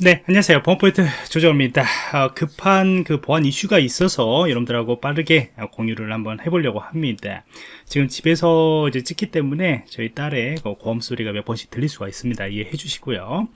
네, 안녕하세요. 보안포인트 조정입니다. 어, 급한 그 보안 이슈가 있어서 여러분들하고 빠르게 공유를 한번 해보려고 합니다. 지금 집에서 이제 찍기 때문에 저희 딸의 그 고음 소리가 몇 번씩 들릴 수가 있습니다. 이해해 주시고요.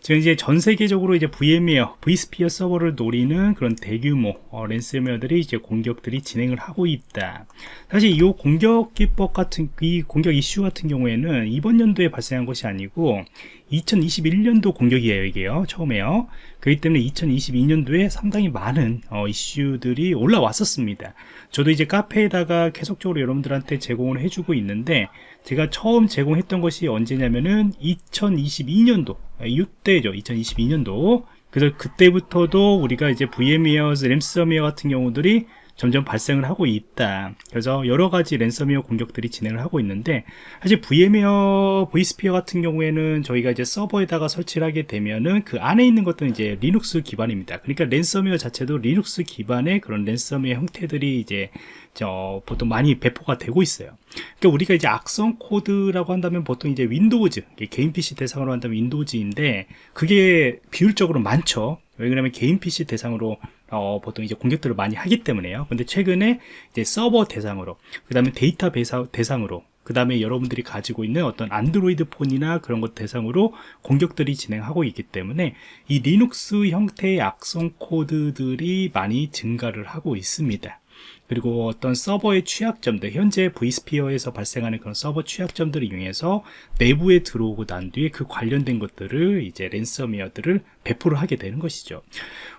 지금 이제 전 세계적으로 이제 VM웨어, vSphere 서버를 노리는 그런 대규모 어, 랜섬웨어들이 이제 공격들이 진행을 하고 있다. 사실 이 공격 기법 같은 이 공격 이슈 같은 경우에는 이번 연도에 발생한 것이 아니고 2021년도 공격이에요 이게요 처음에요 그렇기 때문에 2022년도에 상당히 많은 어, 이슈들이 올라왔었습니다. 저도 이제 카페에다가 계속적으로 여러분들한테 제공을 해주고 있는데 제가 처음 제공했던 것이 언제냐면은 2022년도 이때죠. 2022년도. 그래서 그때부터도 우리가 이제 VM웨어, 램섬웨어 같은 경우들이 점점 발생을 하고 있다. 그래서 여러가지 랜섬웨어 공격들이 진행을 하고 있는데 사실 VMware, vSphere 같은 경우에는 저희가 이제 서버에다가 설치를 하게 되면은 그 안에 있는 것들은 이제 리눅스 기반입니다. 그러니까 랜섬웨어 자체도 리눅스 기반의 그런 랜섬웨어 형태들이 이제 저 보통 많이 배포가 되고 있어요. 그러니까 우리가 이제 악성 코드라고 한다면 보통 이제 Windows 개인 PC 대상으로 한다면 Windows인데 그게 비율적으로 많죠. 왜 그러냐면 개인 PC 대상으로 어, 보통 이제 공격들을 많이 하기 때문에요. 근데 최근에 이제 서버 대상으로, 그 다음에 데이터베이스 대상으로, 그 다음에 여러분들이 가지고 있는 어떤 안드로이드 폰이나 그런 것 대상으로 공격들이 진행하고 있기 때문에 이 리눅스 형태의 악성 코드들이 많이 증가를 하고 있습니다. 그리고 어떤 서버의 취약점들 현재 vSphere에서 발생하는 그런 서버 취약점들을 이용해서 내부에 들어오고 난 뒤에 그 관련된 것들을 이제 랜섬웨어들을 배포를 하게 되는 것이죠.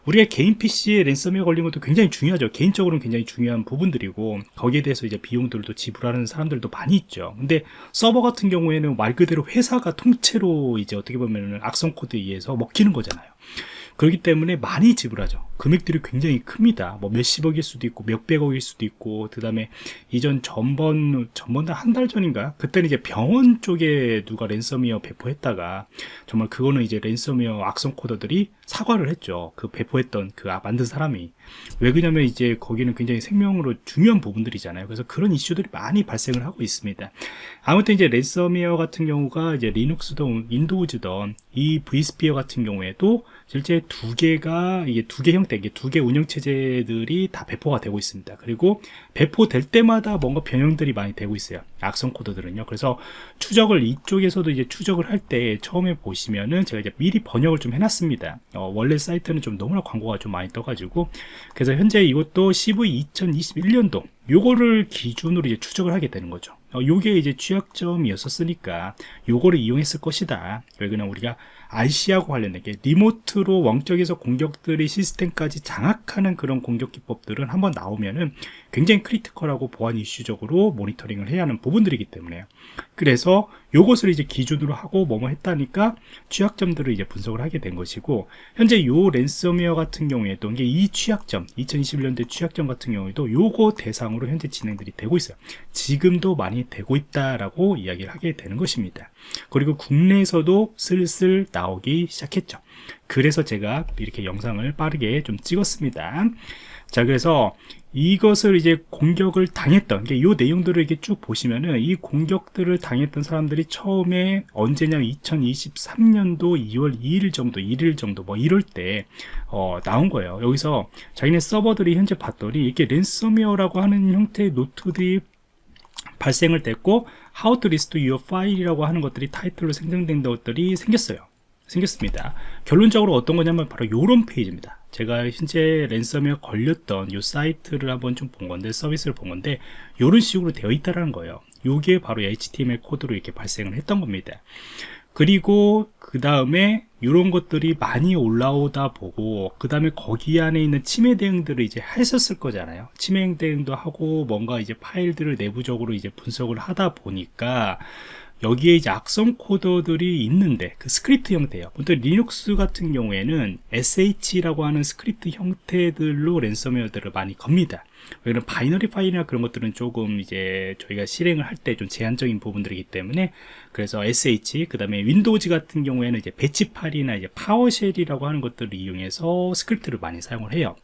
우리가 개인 PC에 랜섬웨어 걸린 것도 굉장히 중요하죠. 개인적으로는 굉장히 중요한 부분들이고 거기에 대해서 이제 비용들도 지불하는 사람들도 많이 있죠. 근데 서버 같은 경우에는 말 그대로 회사가 통째로 이제 어떻게 보면 악성 코드에 의해서 먹히는 거잖아요. 그렇기 때문에 많이 지불하죠 금액들이 굉장히 큽니다. 뭐 몇십억일 수도 있고 몇백억일 수도 있고 그 다음에 이전 전번 전번 한 달 전인가? 그때는 이제 병원 쪽에 누가 랜섬웨어 배포했다가 정말 그거는 이제 랜섬웨어 악성 코더들이 사과를 했죠. 그 배포했던 그 아, 만든 사람이. 왜 그러냐면 이제 거기는 굉장히 생명으로 중요한 부분들이잖아요. 그래서 그런 이슈들이 많이 발생을 하고 있습니다. 아무튼 이제 랜섬웨어 같은 경우가 이제 리눅스든 Windows든 이 vSphere 같은 경우에도 실제 두 개가 이게 두 개 형태, 이게 두개 운영 체제들이 다 배포가 되고 있습니다. 그리고 배포될 때마다 뭔가 변형들이 많이 되고 있어요. 악성 코드들은요. 그래서 추적을 이쪽에서도 이제 추적을 할 때 처음에 보시면은 제가 이제 미리 번역을 좀 해놨습니다. 어, 원래 사이트는 좀 너무나 광고가 좀 많이 떠가지고 그래서 현재 이것도 CV 2021년도 요거를 기준으로 이제 추적을 하게 되는 거죠. 어, 요게 이제 취약점이었었으니까 요거를 이용했을 것이다. 왜냐면 우리가 RC하고 관련된 게 리모트로 원격에서 공격들이 시스템까지 장악하는 그런 공격 기법들은 한번 나오면은 굉장히 critical하고 보안 이슈적으로 모니터링을 해야 하는 부분들이기 때문에 그래서 요것을 이제 기준으로 하고 뭐뭐 했다니까 취약점들을 이제 분석을 하게 된 것이고 현재 요 랜섬웨어 같은 경우에도 이게 이 취약점 2021년도 취약점 같은 경우에도 요거 대상으로 현재 진행들이 되고 있어요. 지금도 많이 되고 있다라고 이야기를 하게 되는 것입니다. 그리고 국내에서도 슬슬 나오기 시작했죠. 그래서 제가 이렇게 영상을 빠르게 좀 찍었습니다 자 그래서 이것을 이제 공격을 당했던 이 내용들을 이렇게 쭉 보시면은 이 공격들을 당했던 사람들이 처음에 언제냐면 2023년도 2월 2일 정도 1일 정도 뭐 이럴 때 어, 나온 거예요. 여기서 자기네 서버들이 현재 봤더니 이게 랜섬웨어라고 하는 형태의 노트들이 발생을 됐고 How to Restore Your File이라고 하는 것들이 타이틀로 생성된 것들이 생겼어요. 생겼습니다. 결론적으로 어떤 거냐면 바로 이런 페이지입니다 제가 현재 랜섬에 걸렸던 이 사이트를 한번 좀 본 건데 서비스를 본 건데 이런 식으로 되어 있다는 거예요. 이게 바로 HTML 코드로 이렇게 발생을 했던 겁니다. 그리고 그 다음에 이런 것들이 많이 올라오다 보고 그 다음에 거기 안에 있는 침해 대응들을 이제 했었을 거잖아요. 침해 대응도 하고 뭔가 이제 파일들을 내부적으로 이제 분석을 하다 보니까 여기에 이제 악성 코드들이 있는데 그 스크립트 형태예요. 보통 리눅스 같은 경우에는 sh라고 하는 스크립트 형태들로 랜섬웨어들을 많이 겁니다 왜냐면 binary 파일이나 그런 것들은 조금 이제 저희가 실행을 할 때 좀 제한적인 부분들이기 때문에 그래서 sh 그 다음에 Windows 같은 경우에는 이제 batch 파일이나 이제 PowerShell이라고 하는 것들을 이용해서 스크립트를 많이 사용을 해요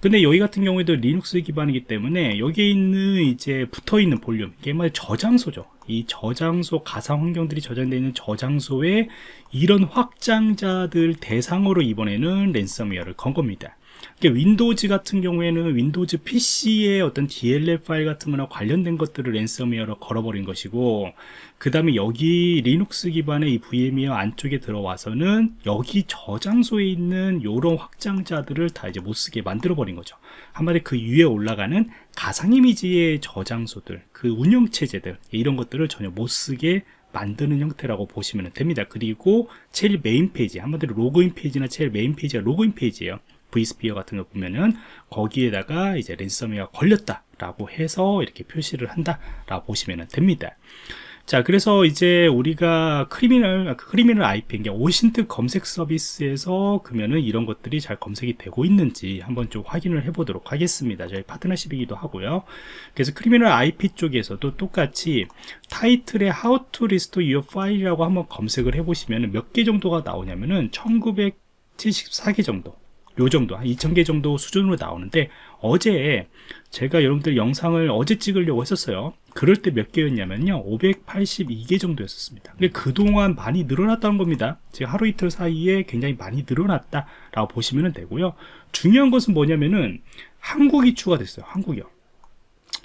근데 여기 같은 경우에도 리눅스 기반이기 때문에 여기에 있는 이제 붙어 있는 볼륨 이게 말 저장소죠 이 저장소 가상 환경들이 저장되어 있는 저장소에 이런 확장자들 대상으로 이번에는 랜섬웨어를 건 겁니다. Windows 같은 경우에는 Windows PC의 어떤 DLL 파일 같은 거나 관련된 것들을 랜섬웨어로 걸어버린 것이고 그 다음에 여기 리눅스 기반의 이 VMware 안쪽에 들어와서는 여기 저장소에 있는 이런 확장자들을 다 이제 못 쓰게 만들어 버린 거죠. 한마디 그 위에 올라가는 가상 이미지의 저장소들 그 운영체제들 이런 것들을 전혀 못 쓰게 만드는 형태라고 보시면 됩니다. 그리고 제일 메인 페이지 한마디로 로그인 페이지나 제일 메인 페이지가 로그인 페이지예요 vSphere 같은 거 보면은 거기에다가 이제 랜섬웨어 걸렸다 라고 해서 이렇게 표시를 한다 라고 보시면 됩니다. 자, 그래서 이제 우리가 Criminal, Criminal IP, 이게 OSINT 검색 서비스에서 그러면은 이런 것들이 잘 검색이 되고 있는지 한번 좀 확인을 해 보도록 하겠습니다. 저희 파트너십이기도 하고요. 그래서 크리미널 IP 쪽에서도 똑같이 타이틀에 How to Restore Your File이라고 한번 검색을 해 보시면 몇 개 정도가 나오냐면은 1974개 정도. 요 정도 한 2000개 정도 수준으로 나오는데 어제 제가 여러분들 영상을 어제 찍으려고 했었어요. 그럴 때 몇 개였냐면요. 582개 정도였었습니다. 근데 그동안 많이 늘어났다는 겁니다. 지금 하루 이틀 사이에 굉장히 많이 늘어났다 라고 보시면 되고요. 중요한 것은 뭐냐면은 한국이 추가됐어요. 한국이요.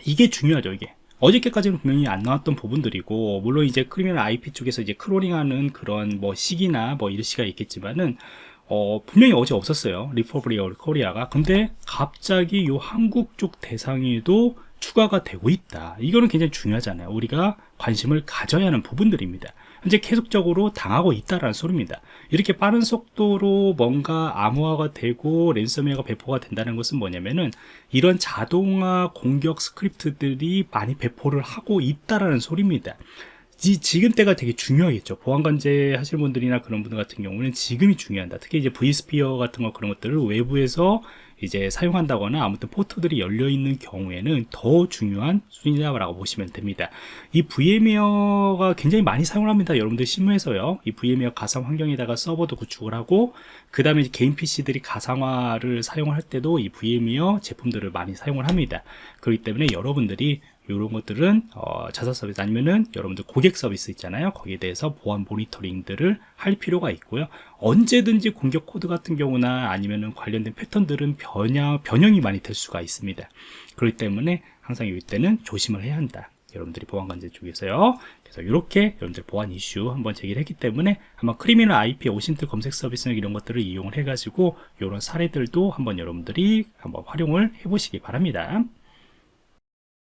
이게 중요하죠 이게. 어저께까지는 분명히 안 나왔던 부분들이고 물론 이제 Criminal IP 쪽에서 이제 crawling하는 그런 뭐 시기나 뭐 일시가 있겠지만은 어, 분명히 어제 없었어요. Republic of Korea가. 근데 갑자기 요 한국 쪽 대상에도 추가가 되고 있다. 이거는 굉장히 중요하잖아요. 우리가 관심을 가져야 하는 부분들입니다. 현재 계속적으로 당하고 있다라는 소리입니다. 이렇게 빠른 속도로 뭔가 암호화가 되고 랜섬웨어가 배포가 된다는 것은 뭐냐면은 이런 자동화 공격 스크립트들이 많이 배포를 하고 있다라는 소리입니다. 이 지금 때가 되게 중요하겠죠. 보안관제 하실 분들이나 그런 분들 같은 경우는 지금이 중요한다. 특히 이제 vSphere 같은 거 그런 것들을 외부에서 이제 사용한다거나 아무튼 포트들이 열려 있는 경우에는 더 중요한 수준이라고 보시면 됩니다. 이 VMware가 굉장히 많이 사용을 합니다. 여러분들 실무에서요. 이 VMware 가상 환경에다가 서버도 구축을 하고 그 다음에 개인 PC들이 가상화를 사용할 때도 이 VMware 제품들을 많이 사용을 합니다. 그렇기 때문에 여러분들이 이런 것들은 어, 자사 서비스 아니면은 여러분들 고객 서비스 있잖아요. 거기에 대해서 보안 모니터링들을 할 필요가 있고요. 언제든지 공격 코드 같은 경우나 아니면은 관련된 패턴들은 변형, 변형이 많이 될 수가 있습니다. 그렇기 때문에 항상 이때는 조심을 해야 한다. 여러분들이 보안관제 쪽에서요. 그래서 이렇게 여러분들 보안 이슈 한번 제기를 했기 때문에 한번 크리미널 IP 오신트 검색 서비스 이런 것들을 이용을 해 가지고 이런 사례들도 한번 여러분들이 한번 활용을 해 보시기 바랍니다